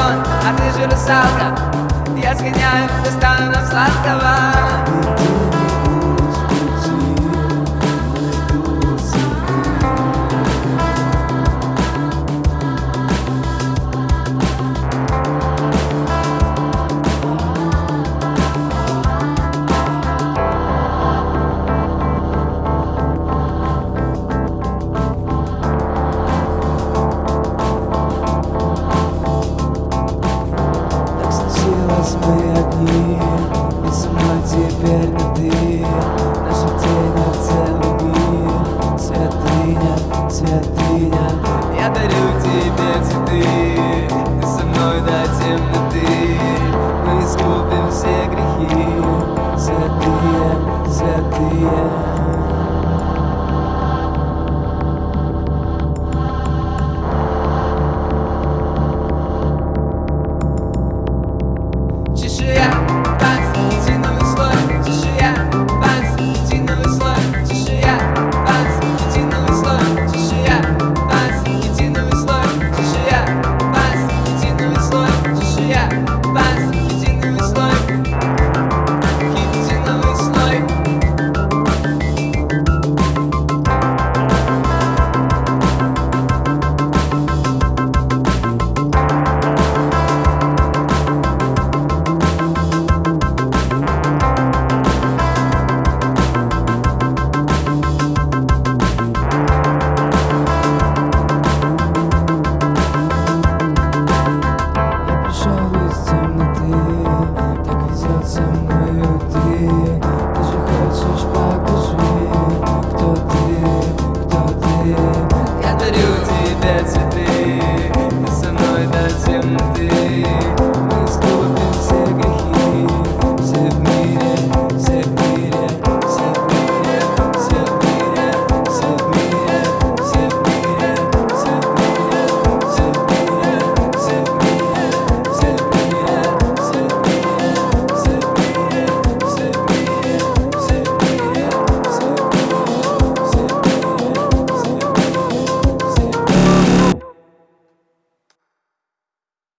батон, а ты же русалка. Я сгоняю, достану нам сладкого. Ты Наша тень целый мир Святыня, Я дарю тебе цветы. Ты со мной до темноты. Мы искупим все грехи. Святые, святые